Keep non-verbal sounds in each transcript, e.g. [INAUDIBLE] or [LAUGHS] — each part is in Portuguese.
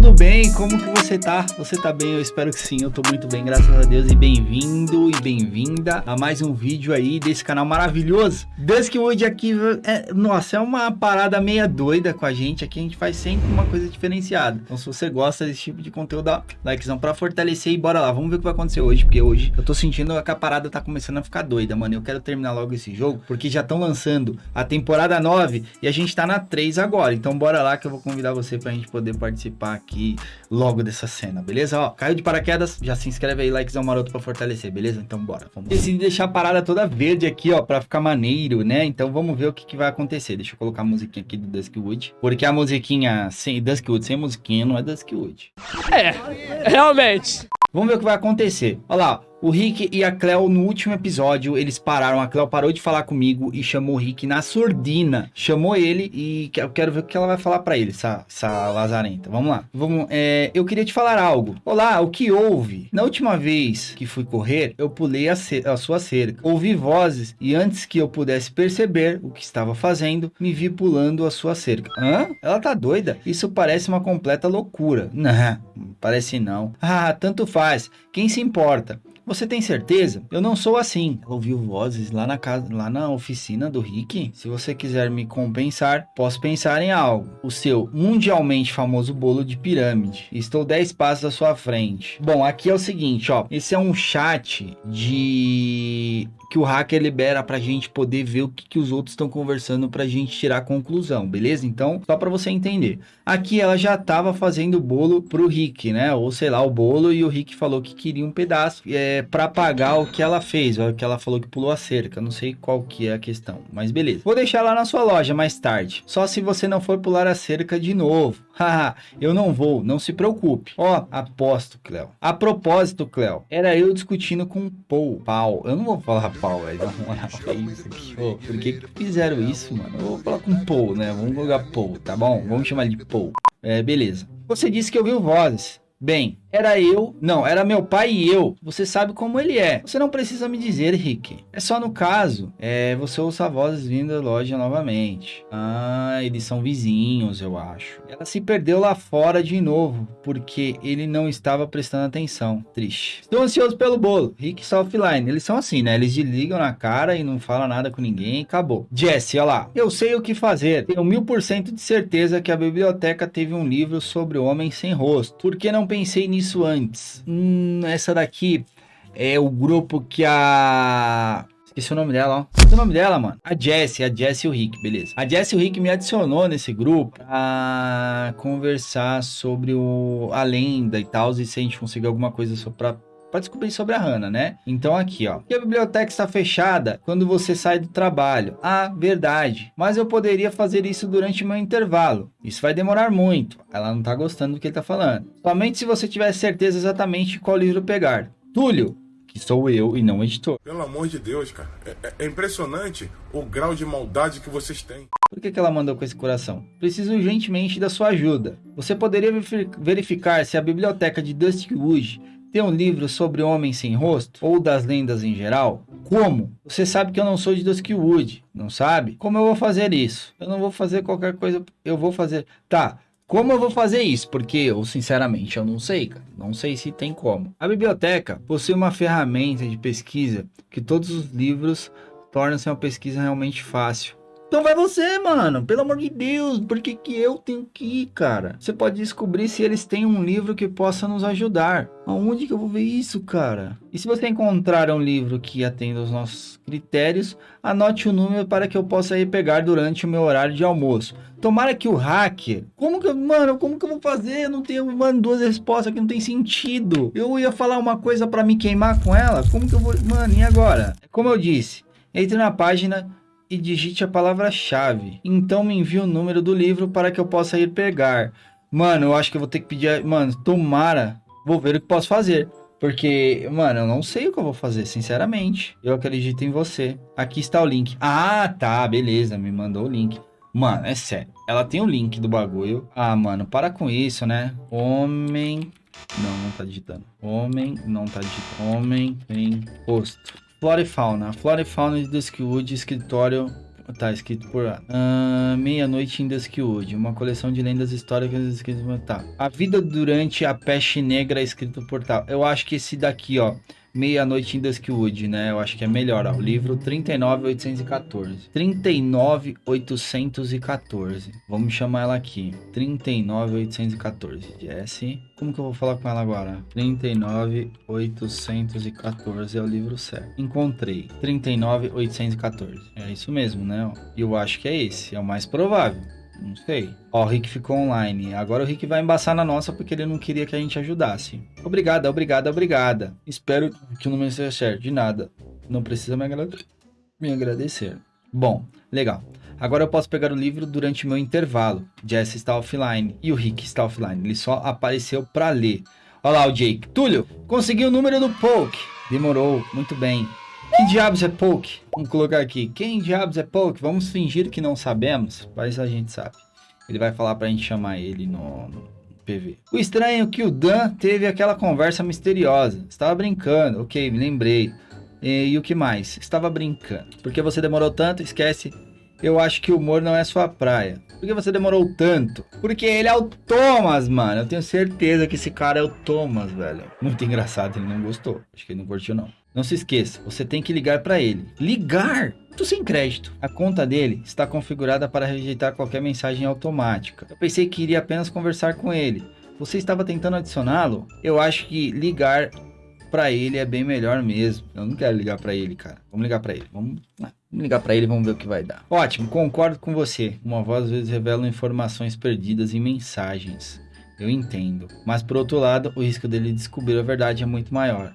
tudo bem? Como que você tá? Você tá bem? Eu espero que sim, eu tô muito bem, graças a Deus. E bem-vindo e bem-vinda a mais um vídeo aí desse canal maravilhoso. Duskwood aqui, é, nossa, é uma parada meia doida com a gente. Aqui a gente faz sempre uma coisa diferenciada. Então se você gosta desse tipo de conteúdo, dá likezão pra fortalecer e bora lá. Vamos ver o que vai acontecer hoje, porque hoje eu tô sentindo que a parada tá começando a ficar doida, mano. Eu quero terminar logo esse jogo, porque já estão lançando a temporada 9 e a gente tá na 3 agora. Então bora lá que eu vou convidar você pra gente poder participar aqui logo dessa cena, beleza? Ó, caiu de paraquedas, já se inscreve aí, likezão maroto pra fortalecer, beleza? Então bora, vamos. Decidi deixar a parada toda verde aqui, ó, pra ficar maneiro, né? Então vamos ver o que, que vai acontecer. Deixa eu colocar a musiquinha aqui do Duskwood, porque a musiquinha sem Duskwood, sem musiquinha, não é Duskwood. É, realmente. Vamos ver o que vai acontecer. Olha lá, o Rick e a Cleo no último episódio, eles pararam, a Cleo parou de falar comigo e chamou o Rick na surdina. Chamou ele e eu quero ver o que ela vai falar pra ele, essa, essa lazarenta. Vamos lá. Vamos, é, eu queria te falar algo. Olá, o que houve? Na última vez que fui correr, eu pulei a, a sua cerca. Ouvi vozes e antes que eu pudesse perceber o que estava fazendo, me vi pulando a sua cerca. Hã? Ela tá doida? Isso parece uma completa loucura. [LAUGHS] Não, parece não. Ah, tanto faz. Quem se importa? Você tem certeza? Eu não sou assim. Ouviu vozes lá na casa, lá na oficina do Rick? Se você quiser me compensar, posso pensar em algo. O seu mundialmente famoso bolo de pirâmide. Estou 10 passos à sua frente. Bom, aqui é o seguinte, ó. Esse é um chat de que o hacker libera pra gente poder ver o que, que os outros estão conversando pra gente tirar a conclusão, beleza? Então, só pra você entender. Aqui ela já tava fazendo o bolo pro Rick, né? Ou sei lá, o bolo e o Rick falou que queria um pedaço é, pra pagar o que ela fez, o que ela falou que pulou a cerca. Não sei qual que é a questão, mas beleza. Vou deixar lá na sua loja mais tarde. Só se você não for pular a cerca de novo. [LAUGHS] Haha, eu não vou, não se preocupe. Ó, aposto, Cleo. A propósito, Cleo, era eu discutindo com o Paul. Pau. Eu não vou falar pau, velho. Na moral, [LAUGHS] é isso aqui. Por que que fizeram isso, mano? Eu vou falar com Paul, né? Vamos colocar Paul, tá bom? Vamos chamar de Paul. É, beleza. Você disse que ouviu vozes. Bem, era eu, não, era meu pai e eu. Você sabe como ele é. Você não precisa me dizer, Rick. É só no caso, é, você ouça vozes vindo da loja novamente. Ah, eles são vizinhos, eu acho. Ela se perdeu lá fora de novo, porque ele não estava prestando atenção. Triste. Estou ansioso pelo bolo. Rick está offline. Eles são assim, né? Eles desligam na cara e não falam nada com ninguém. Acabou. Jesse, olha lá. Eu sei o que fazer. Tenho mil por cento de certeza que a biblioteca teve um livro sobre o homem sem rosto. Por que não pensei nisso? Isso antes. Hum, essa daqui é o grupo que a... Esqueci o nome dela, ó. Esqueci o nome dela, mano. A Jessie, a Jessie e o Rick, beleza. A Jessie e o Rick me adicionou nesse grupo pra conversar sobre o... a lenda e tal, e se a gente conseguir alguma coisa só pra para descobrir sobre a Hannah, né? Então aqui, ó. E a biblioteca está fechada quando você sai do trabalho. Ah, verdade. Mas eu poderia fazer isso durante meu intervalo. Isso vai demorar muito. Ela não tá gostando do que ele tá falando. Somente se você tiver certeza exatamente qual livro pegar. Túlio, que sou eu e não o editor. Pelo amor de Deus, cara. É, é, impressionante o grau de maldade que vocês têm. Por que, que ela mandou com esse coração? Preciso urgentemente da sua ajuda. Você poderia verificar se a biblioteca de Dustwood tem um livro sobre homens sem rosto? Ou das lendas em geral? Como? Você sabe que eu não sou de Duskwood, não sabe? Como eu vou fazer isso? Eu não vou fazer qualquer coisa, eu vou fazer... Tá, como eu vou fazer isso? Porque eu, sinceramente, eu não sei, cara. Não sei se tem como. A biblioteca possui uma ferramenta de pesquisa que todos os livros tornam-se uma pesquisa realmente fácil. Então vai você, mano. Pelo amor de Deus, por que, que eu tenho que ir, cara? Você pode descobrir se eles têm um livro que possa nos ajudar. Aonde que eu vou ver isso, cara? E se você encontrar um livro que atenda aos nossos critérios, anote o número para que eu possa ir pegar durante o meu horário de almoço. Tomara que o hacker... Como que... Mano, como que eu vou fazer? Eu não tenho, mano, duas respostas que não tem sentido. Eu ia falar uma coisa para me queimar com ela? Como que eu vou... Mano, e agora? Como eu disse, entre na página e digite a palavra-chave. Então me envie o número do livro para que eu possa ir pegar. Mano, eu acho que eu vou ter que pedir... Mano, tomara. Vou ver o que posso fazer. Porque, mano, eu não sei o que eu vou fazer, sinceramente. Eu acredito em você. Aqui está o link. Ah, tá, beleza. Me mandou o link. Mano, é sério. Ela tem o link do bagulho. Ah, mano, para com isso, né? Homem... Não, não tá digitando. Homem, não tá digitando. Homem em rosto. Flora e fauna. Flora e fauna de Duskwood, escritório Tá, escrito por uh, Meia-Noite em Duskwood, uma coleção de lendas históricas escritas por Tá. A Vida Durante a Peste Negra, escrito por tal. Eu acho que esse daqui, ó. Meia-Noite em Duskwood, né? Eu acho que é melhor, ó. O livro 39814. 39814. Vamos chamar ela aqui. 39814. Jesse. Como que eu vou falar com ela agora? 39814 é o livro certo. Encontrei. 39814. É isso mesmo, né? Eu acho que é esse. É o mais provável. Não sei. Ó, o Rick ficou online. Agora o Rick vai embaçar na nossa porque ele não queria que a gente ajudasse. Obrigada, obrigada, obrigada. Espero que o número seja certo. De nada. Não precisa me, agrade me agradecer. Bom, legal. Agora eu posso pegar o livro durante meu intervalo. Jess está offline e o Rick está offline. Ele só apareceu para ler. Olha lá o Jake. Túlio, consegui o número do Poke. Demorou, muito bem. Que diabos é Poke? Vamos colocar aqui. Quem diabos é Poke? Vamos fingir que não sabemos, mas a gente sabe. Ele vai falar pra gente chamar ele no, no PV. O estranho é que o Dan teve aquela conversa misteriosa. Estava brincando, ok, me lembrei. E, e o que mais? Estava brincando. Porque você demorou tanto? Esquece. Eu acho que o humor não é sua praia. Por que você demorou tanto? Porque ele é o Thomas, mano. Eu tenho certeza que esse cara é o Thomas, velho. Muito engraçado, ele não gostou. Acho que ele não curtiu, não. Não se esqueça, você tem que ligar para ele. Ligar? Tô sem crédito. A conta dele está configurada para rejeitar qualquer mensagem automática. Eu pensei que iria apenas conversar com ele. Você estava tentando adicioná-lo? Eu acho que ligar para ele é bem melhor mesmo. Eu não quero ligar para ele, cara. Vamos ligar para ele. Vamos, vamos ligar para ele, vamos ver o que vai dar. Ótimo, concordo com você. Uma voz às vezes revela informações perdidas em mensagens. Eu entendo. Mas por outro lado, o risco dele descobrir a verdade é muito maior.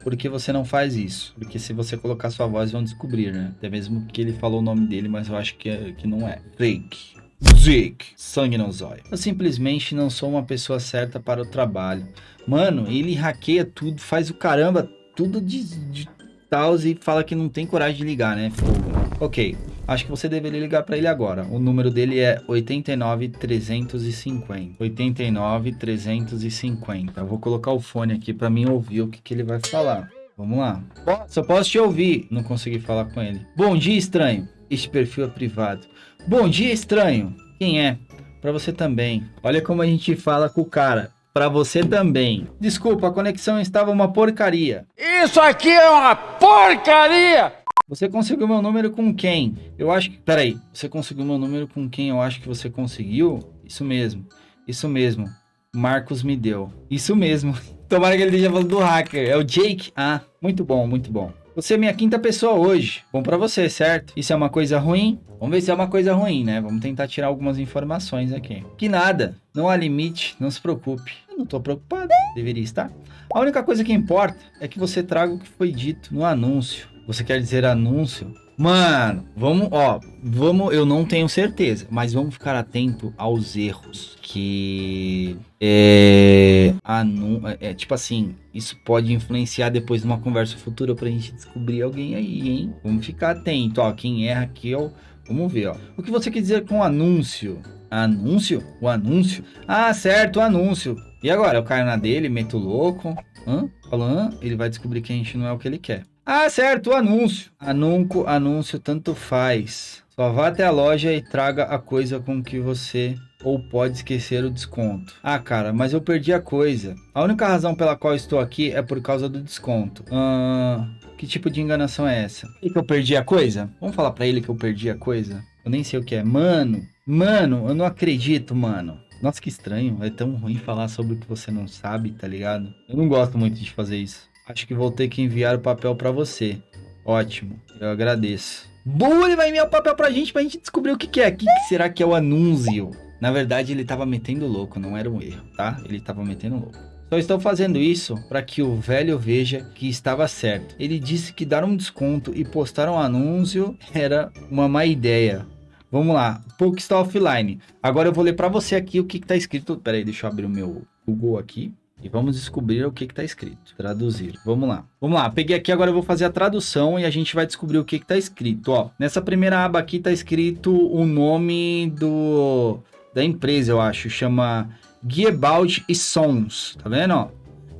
Por que você não faz isso? Porque se você colocar sua voz, vão descobrir, né? Até mesmo que ele falou o nome dele, mas eu acho que, é, que não é. Fake. Zeke. Sangue no zóio. Eu simplesmente não sou uma pessoa certa para o trabalho. Mano, ele hackeia tudo, faz o caramba, tudo de, de tal e fala que não tem coragem de ligar, né? Fogo. Ok, acho que você deveria ligar para ele agora. O número dele é 89350. 89350. Eu vou colocar o fone aqui para mim ouvir o que, que ele vai falar. Vamos lá. Só posso te ouvir. Não consegui falar com ele. Bom dia, estranho. Este perfil é privado. Bom dia, estranho. Quem é? Para você também. Olha como a gente fala com o cara. Para você também. Desculpa, a conexão estava uma porcaria. Isso aqui é uma porcaria! Você conseguiu meu número com quem? Eu acho que. Peraí. Você conseguiu meu número com quem eu acho que você conseguiu? Isso mesmo. Isso mesmo. Marcos me deu. Isso mesmo. [LAUGHS] Tomara que ele esteja falando do hacker. É o Jake? Ah, muito bom, muito bom. Você é minha quinta pessoa hoje. Bom para você, certo? Isso é uma coisa ruim? Vamos ver se é uma coisa ruim, né? Vamos tentar tirar algumas informações aqui. Que nada. Não há limite. Não se preocupe. Eu não tô preocupado. Deveria estar. A única coisa que importa é que você traga o que foi dito no anúncio. Você quer dizer anúncio? Mano, vamos, ó, vamos, eu não tenho certeza, mas vamos ficar atento aos erros que é, anu, é, tipo assim, isso pode influenciar depois numa conversa futura pra gente descobrir alguém aí, hein? Vamos ficar atento, ó, quem erra aqui, ó, vamos ver, ó. O que você quer dizer com anúncio? Anúncio? O anúncio? Ah, certo, o anúncio. E agora? Eu caio na dele, meto louco. Hã? Falando, ele vai descobrir que a gente não é o que ele quer. Ah, certo, o anúncio. Anunco, anúncio, tanto faz. Só vá até a loja e traga a coisa com que você ou pode esquecer o desconto. Ah, cara, mas eu perdi a coisa. A única razão pela qual estou aqui é por causa do desconto. Ah, que tipo de enganação é essa? E que eu perdi a coisa? Vamos falar para ele que eu perdi a coisa? Eu nem sei o que é. Mano, mano, eu não acredito, mano. Nossa, que estranho. É tão ruim falar sobre o que você não sabe, tá ligado? Eu não gosto muito de fazer isso. Acho que vou ter que enviar o papel para você. Ótimo, eu agradeço. Boa, ele vai enviar o papel pra gente pra gente descobrir o que, que é. O que, que será que é o anúncio? Na verdade, ele tava metendo louco, não era um erro, tá? Ele tava metendo louco. Só estou fazendo isso para que o velho veja que estava certo. Ele disse que dar um desconto e postar um anúncio era uma má ideia. Vamos lá, Poke está offline. Agora eu vou ler para você aqui o que está escrito. Pera aí, deixa eu abrir o meu Google aqui. E vamos descobrir o que está escrito. Traduzir. Vamos lá. Vamos lá. Peguei aqui, agora eu vou fazer a tradução e a gente vai descobrir o que está escrito. Ó, nessa primeira aba aqui está escrito o nome do da empresa, eu acho. Chama Guiebald e Sons. Tá vendo? Ó?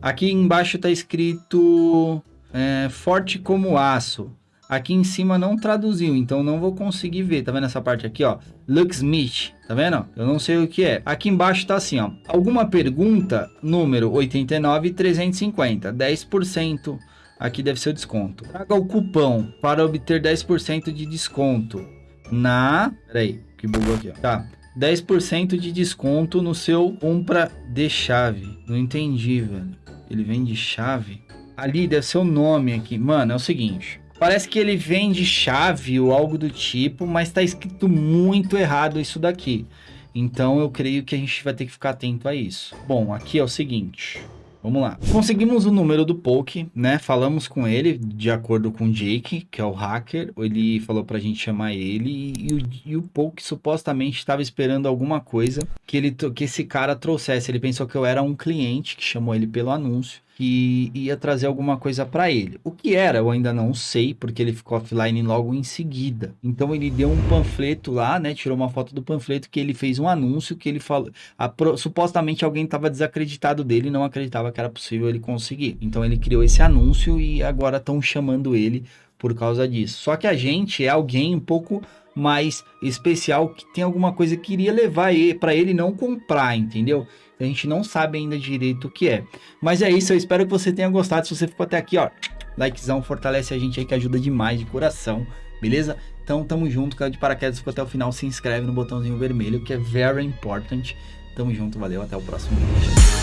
Aqui embaixo está escrito é, Forte como Aço. Aqui em cima não traduziu, então não vou conseguir ver. Tá vendo essa parte aqui, ó? Lucksmith, tá vendo? Eu não sei o que é. Aqui embaixo tá assim, ó. Alguma pergunta, número 89,350, 10%. Aqui deve ser o desconto. Traga o cupom para obter 10% de desconto na... Peraí, que bugou aqui, ó. Tá. 10% de desconto no seu compra de chave. Não entendi, velho. Ele vende chave? Ali deve ser o nome aqui. Mano, é o seguinte. Parece que ele vende chave ou algo do tipo, mas tá escrito muito errado isso daqui. Então eu creio que a gente vai ter que ficar atento a isso. Bom, aqui é o seguinte. Vamos lá. Conseguimos o número do Poke, né? Falamos com ele, de acordo com o Jake, que é o hacker. Ele falou pra gente chamar ele e, o, e o Poke supostamente estava esperando alguma coisa que, ele, que esse cara trouxesse. Ele pensou que eu era um cliente que chamou ele pelo anúncio que ia trazer alguma coisa para ele. O que era, eu ainda não sei, porque ele ficou offline logo em seguida. Então ele deu um panfleto lá, né? Tirou uma foto do panfleto que ele fez um anúncio que ele falou. A, supostamente alguém estava desacreditado dele não acreditava que era possível ele conseguir. Então ele criou esse anúncio e agora estão chamando ele por causa disso. Só que a gente é alguém um pouco mais especial que tem alguma coisa que iria levar para ele não comprar, entendeu? A gente não sabe ainda direito o que é. Mas é isso, eu espero que você tenha gostado. Se você ficou até aqui, ó, likezão, fortalece a gente aí que ajuda demais de coração, beleza? Então tamo junto, cara de paraquedas ficou até o final, se inscreve no botãozinho vermelho que é very important. Tamo junto, valeu, até o próximo vídeo.